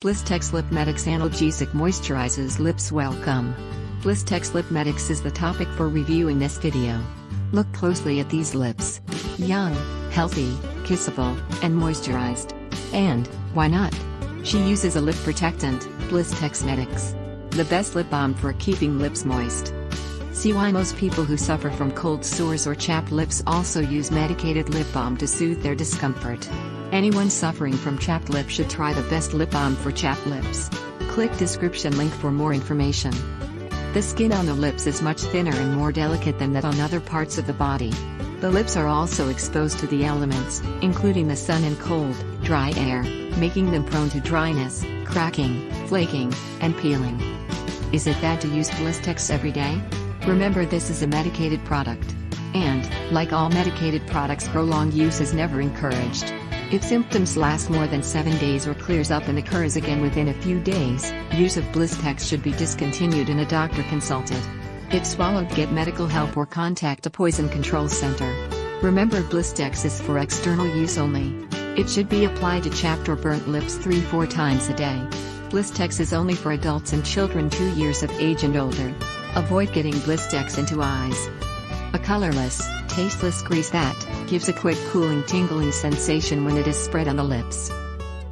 Blistex Lip Medix Analgesic Moisturizes Lips Welcome. Blistex Lip Medix is the topic for review in this video. Look closely at these lips. Young, healthy, kissable, and moisturized. And, why not? She uses a lip protectant, Blistex Medix. The best lip balm for keeping lips moist. See why most people who suffer from cold sores or chapped lips also use medicated lip balm to soothe their discomfort. Anyone suffering from chapped lips should try the best lip balm for chapped lips. Click description link for more information. The skin on the lips is much thinner and more delicate than that on other parts of the body. The lips are also exposed to the elements, including the sun and cold, dry air, making them prone to dryness, cracking, flaking, and peeling. Is it bad to use Blistex every day? Remember this is a medicated product. And, like all medicated products prolonged use is never encouraged. If symptoms last more than 7 days or clears up and occurs again within a few days, use of Blistex should be discontinued and a doctor consulted. If swallowed get medical help or contact a poison control center. Remember Blistex is for external use only. It should be applied to chapped or burnt lips 3-4 times a day. Blistex is only for adults and children 2 years of age and older. Avoid getting Blistex into eyes. A colorless, tasteless grease that gives a quick cooling tingling sensation when it is spread on the lips.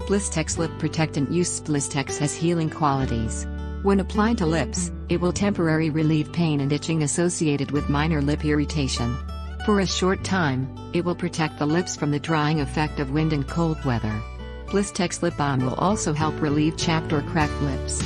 Blistex Lip Protectant Use Blistex has healing qualities. When applied to lips, it will temporarily relieve pain and itching associated with minor lip irritation. For a short time, it will protect the lips from the drying effect of wind and cold weather. Blistex Lip Balm will also help relieve chapped or cracked lips.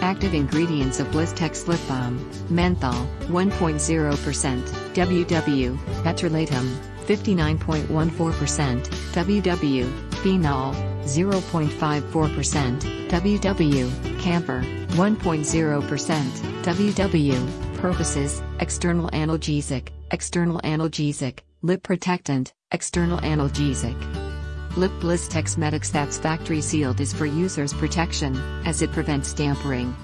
Active ingredients of Blistex Lip Balm, menthol, 1.0%, WW, petrolatum, 59.14%, WW, phenol, 0.54%, WW, camphor, 1.0%, WW, purposes, external analgesic, external analgesic, lip protectant, external analgesic. Lip Blistex Medix that's factory sealed is for users' protection, as it prevents tampering.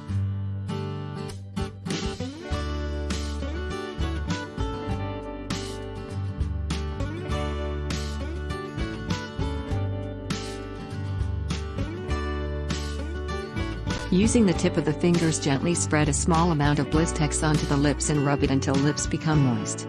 Using the tip of the fingers gently spread a small amount of Blistex onto the lips and rub it until lips become moist.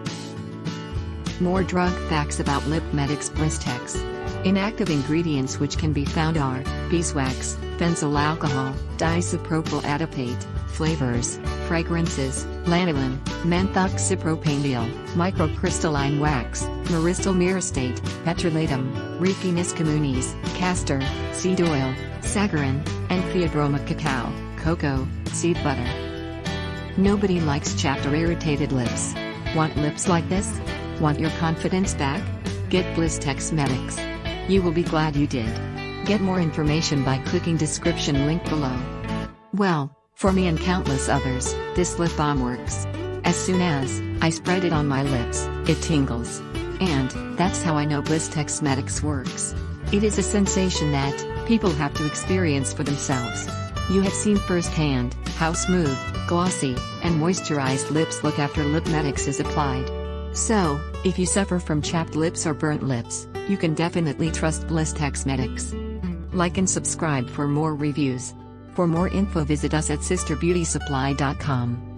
More drug facts about Lip Medix Blistex. Inactive ingredients which can be found are beeswax, benzyl alcohol, diisopropyl adipate, flavors, fragrances, lanolin, methoxypropanediol, microcrystalline wax, myristyl myristate, petrolatum, Ricinus communis, castor, seed oil, saccharin, and Theobroma cacao, cocoa, seed butter. Nobody likes chapped or irritated lips. Want lips like this? Want your confidence back? Get Blistex Medix. You will be glad you did. Get more information by clicking description link below. Well, for me and countless others, this lip balm works. As soon as I spread it on my lips, it tingles. And that's how I know Blistex Medix works. It is a sensation that people have to experience for themselves. You have seen firsthand how smooth, glossy, and moisturized lips look after Lip Medix is applied. So, if you suffer from chapped lips or burnt lips, you can definitely trust Blistex Medix. Like and subscribe for more reviews. For more info visit us at sisterbeautysupply.com.